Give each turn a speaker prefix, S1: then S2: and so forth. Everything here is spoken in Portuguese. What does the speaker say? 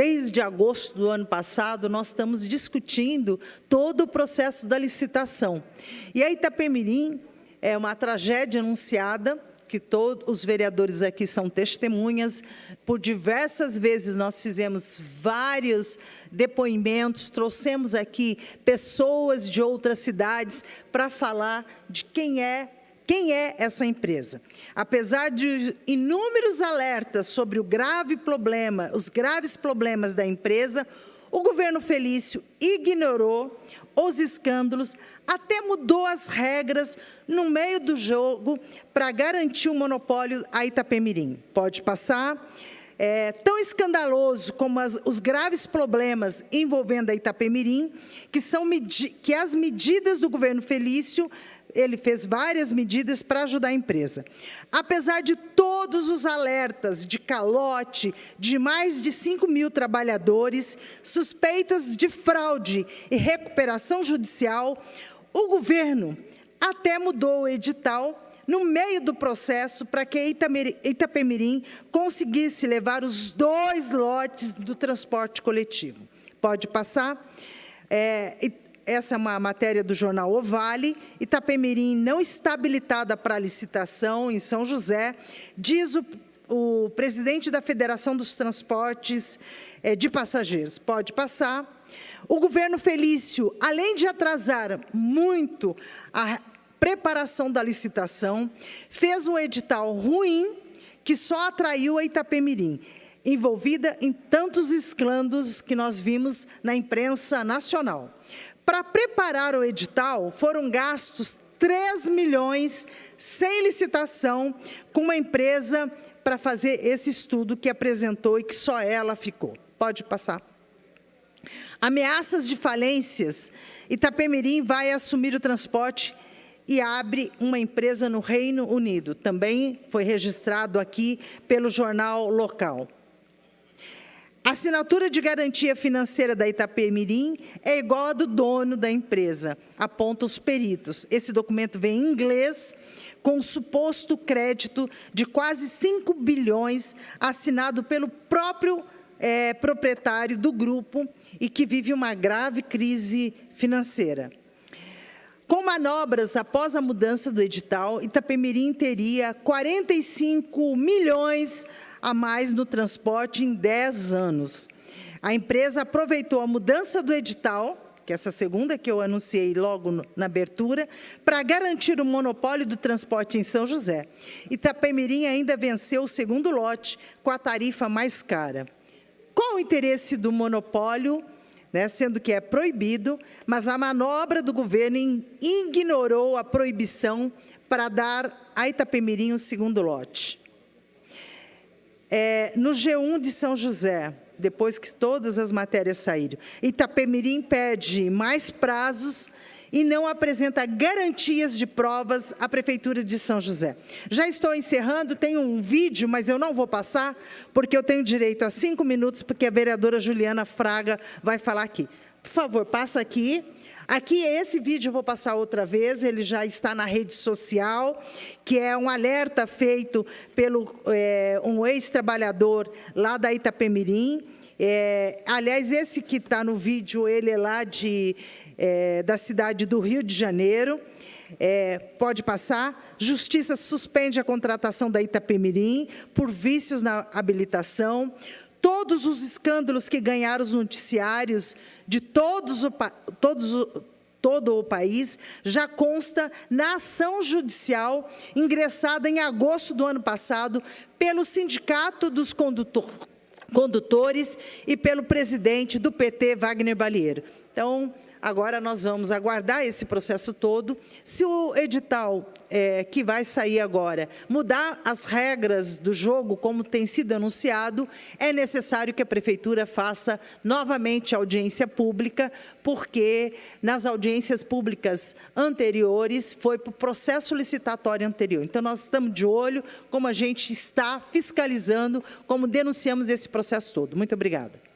S1: desde agosto do ano passado, nós estamos discutindo todo o processo da licitação. E a Itapemirim é uma tragédia anunciada, que todos os vereadores aqui são testemunhas. Por diversas vezes nós fizemos vários depoimentos, trouxemos aqui pessoas de outras cidades para falar de quem é quem é essa empresa? Apesar de inúmeros alertas sobre o grave problema, os graves problemas da empresa, o governo Felício ignorou os escândalos, até mudou as regras no meio do jogo para garantir o monopólio a Itapemirim. Pode passar. É, tão escandaloso como as, os graves problemas envolvendo a Itapemirim, que, são que as medidas do governo Felício ele fez várias medidas para ajudar a empresa. Apesar de todos os alertas de calote de mais de 5 mil trabalhadores, suspeitas de fraude e recuperação judicial, o governo até mudou o edital no meio do processo para que Itapemirim conseguisse levar os dois lotes do transporte coletivo. Pode passar. É, essa é uma matéria do jornal O Vale, Itapemirim não está habilitada para licitação em São José, diz o, o presidente da Federação dos Transportes é, de Passageiros. Pode passar. O governo Felício, além de atrasar muito a preparação da licitação, fez um edital ruim que só atraiu a Itapemirim, envolvida em tantos escândalos que nós vimos na imprensa nacional. Para preparar o edital, foram gastos 3 milhões sem licitação com uma empresa para fazer esse estudo que apresentou e que só ela ficou. Pode passar. Ameaças de falências. Itapemirim vai assumir o transporte e abre uma empresa no Reino Unido. Também foi registrado aqui pelo jornal local. A assinatura de garantia financeira da Itapemirim é igual à do dono da empresa, aponta os peritos. Esse documento vem em inglês, com suposto crédito de quase 5 bilhões, assinado pelo próprio é, proprietário do grupo e que vive uma grave crise financeira. Com manobras após a mudança do edital, Itapemirim teria 45 milhões a mais no transporte em 10 anos. A empresa aproveitou a mudança do edital, que é essa segunda que eu anunciei logo na abertura, para garantir o monopólio do transporte em São José. Itapemirim ainda venceu o segundo lote com a tarifa mais cara. Qual o interesse do monopólio, né, sendo que é proibido, mas a manobra do governo ignorou a proibição para dar a Itapemirim o segundo lote. É, no G1 de São José, depois que todas as matérias saíram, Itapemirim pede mais prazos e não apresenta garantias de provas à Prefeitura de São José. Já estou encerrando, tenho um vídeo, mas eu não vou passar, porque eu tenho direito a cinco minutos, porque a vereadora Juliana Fraga vai falar aqui. Por favor, passa aqui. Aqui, esse vídeo eu vou passar outra vez, ele já está na rede social, que é um alerta feito pelo é, um ex-trabalhador lá da Itapemirim. É, aliás, esse que está no vídeo, ele é lá de, é, da cidade do Rio de Janeiro. É, pode passar. Justiça suspende a contratação da Itapemirim por vícios na habilitação. Todos os escândalos que ganharam os noticiários de todos o, todos todo o país, já consta na ação judicial ingressada em agosto do ano passado pelo Sindicato dos Condutor, Condutores e pelo presidente do PT, Wagner Balieiro. Então, Agora nós vamos aguardar esse processo todo. Se o edital é, que vai sair agora mudar as regras do jogo, como tem sido anunciado, é necessário que a Prefeitura faça novamente audiência pública, porque nas audiências públicas anteriores foi para o processo licitatório anterior. Então, nós estamos de olho como a gente está fiscalizando, como denunciamos esse processo todo. Muito obrigada.